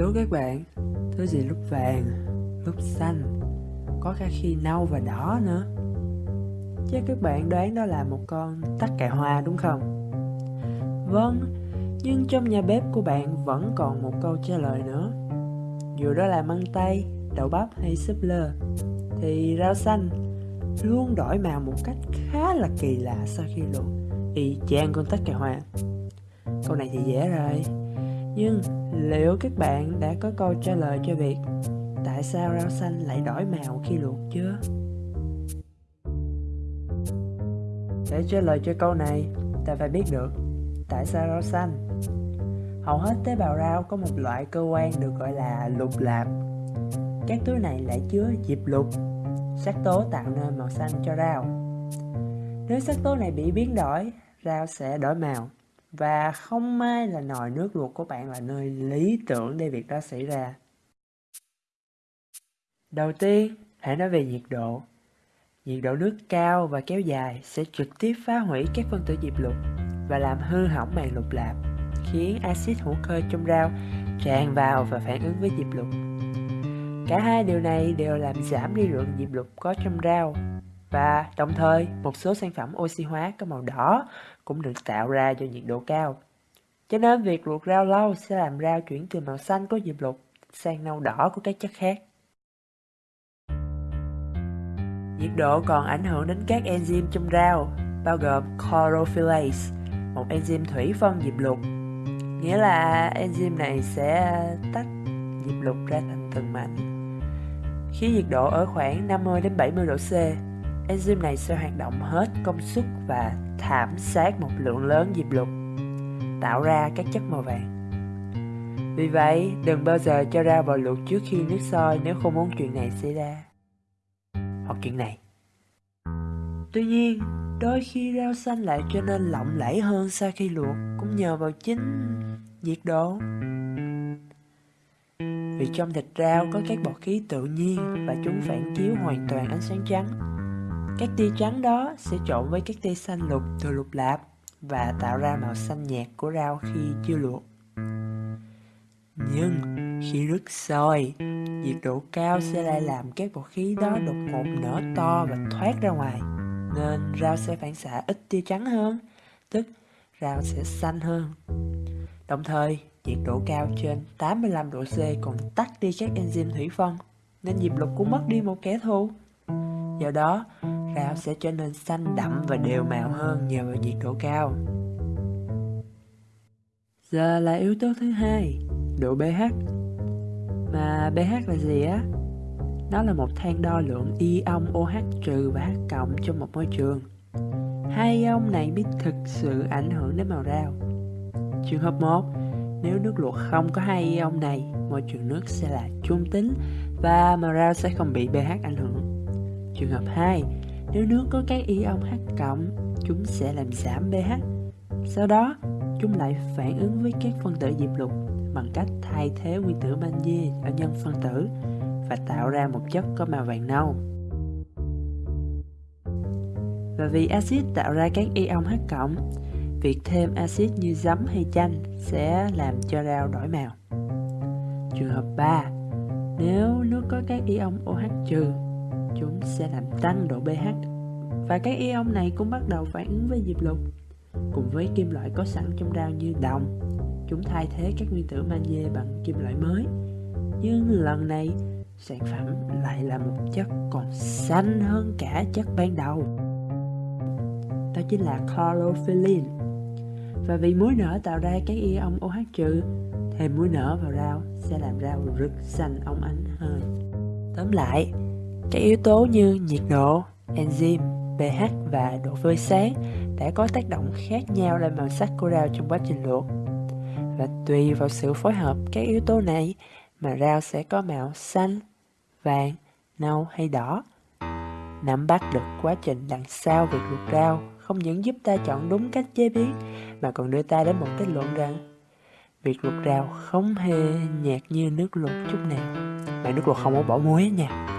Đố các bạn, thứ gì lúc vàng, lúc xanh, có cả khi nâu và đỏ nữa. Chắc các bạn đoán đó là một con tắc kè hoa đúng không? Vâng, nhưng trong nhà bếp của bạn vẫn còn một câu trả lời nữa. Dù đó là măng tây, đậu bắp hay súp lơ, thì rau xanh luôn đổi màu một cách khá là kỳ lạ sau khi luộc, y chang con tắc kè hoa. Câu này thì dễ rồi, nhưng liệu các bạn đã có câu trả lời cho việc tại sao rau xanh lại đổi màu khi luộc chưa? Để trả lời cho câu này, ta phải biết được tại sao rau xanh. Hầu hết tế bào rau có một loại cơ quan được gọi là lục lạp. Các túi này lại chứa diệp lục, sắc tố tạo nên màu xanh cho rau. Nếu sắc tố này bị biến đổi, rau sẽ đổi màu. Và không may là nồi nước luộc của bạn là nơi lý tưởng để việc đó xảy ra. Đầu tiên, hãy nói về nhiệt độ. Nhiệt độ nước cao và kéo dài sẽ trực tiếp phá hủy các phân tử diệp lục và làm hư hỏng màng lục lạp, khiến axit hữu cơ trong rau tràn vào và phản ứng với diệp lục. Cả hai điều này đều làm giảm đi lượng diệp lục có trong rau và đồng thời một số sản phẩm oxy hóa có màu đỏ cũng được tạo ra do nhiệt độ cao. Cho nên việc luộc rau lâu sẽ làm rau chuyển từ màu xanh có diệp lục sang nâu đỏ của các chất khác. Nhiệt độ còn ảnh hưởng đến các enzyme trong rau, bao gồm chlorophyllase, một enzyme thủy phân diệp lục. Nghĩa là enzyme này sẽ tách diệp lục ra thành từng mảnh. Khi nhiệt độ ở khoảng 50 đến 70 độ C, enzyme này sẽ hoạt động hết công suất và thảm sát một lượng lớn diệp lục, tạo ra các chất màu vàng. Vì vậy, đừng bao giờ cho rau vào luộc trước khi nước sôi nếu không muốn chuyện này xảy ra. Hoặc chuyện này. Tuy nhiên, đôi khi rau xanh lại trở nên lỏng lẫy hơn sau khi luộc cũng nhờ vào chính nhiệt độ. Vì trong thịt rau có các bọt khí tự nhiên và chúng phản chiếu hoàn toàn ánh sáng trắng các tia trắng đó sẽ trộn với các tia xanh lục từ lục lạp và tạo ra màu xanh nhạt của rau khi chưa luộc. Nhưng khi nước sôi, nhiệt độ cao sẽ lại làm các bọt khí đó đột ngột nở to và thoát ra ngoài, nên rau sẽ phản xạ ít tia trắng hơn, tức rau sẽ xanh hơn. Đồng thời, nhiệt độ cao trên 85 độ C còn tắt đi các enzyme thủy phân, nên diệp lục cũng mất đi một kẻ thù. Do đó, rau sẽ trở nên xanh đậm và đều màu hơn nhờ vào nhiệt độ cao. Giờ là yếu tố thứ hai, độ pH. Mà pH là gì á? Nó là một thang đo lượng ion OH trừ và H cộng trong một môi trường. Hai ion này biết thực sự ảnh hưởng đến màu rau. Trường hợp 1, nếu nước luộc không có hai ion này, môi trường nước sẽ là trung tính và màu rau sẽ không bị pH ảnh hưởng. Trường hợp 2, nếu nước có các ion H cộng, chúng sẽ làm giảm pH. Sau đó, chúng lại phản ứng với các phân tử diệp lục bằng cách thay thế nguyên tử magie ở nhân phân tử và tạo ra một chất có màu vàng nâu. Và vì axit tạo ra các ion H cộng, việc thêm axit như giấm hay chanh sẽ làm cho rau đổi màu. Trường hợp 3, nếu nước có các ion OH trừ chúng sẽ làm tăng độ pH. Và các ion này cũng bắt đầu phản ứng với diệp lục. Cùng với kim loại có sẵn trong rau như đồng, chúng thay thế các nguyên tử magie bằng kim loại mới. Nhưng lần này, sản phẩm lại là một chất còn xanh hơn cả chất ban đầu. Đó chính là chlorophyllin. Và vì muối nở tạo ra các ion OH trừ, thêm muối nở vào rau sẽ làm rau rực xanh óng ánh hơn. Tóm lại các yếu tố như nhiệt độ, enzyme, pH và độ phơi sáng đã có tác động khác nhau lên màu sắc của rau trong quá trình luộc. Và tùy vào sự phối hợp các yếu tố này mà rau sẽ có màu xanh, vàng, nâu hay đỏ. Nắm bắt được quá trình đằng sau việc luộc rau không những giúp ta chọn đúng cách chế biến mà còn đưa ta đến một kết luận rằng việc luộc rau không hề nhạt như nước luộc chút nào. Mà nước luộc không có bỏ muối nha.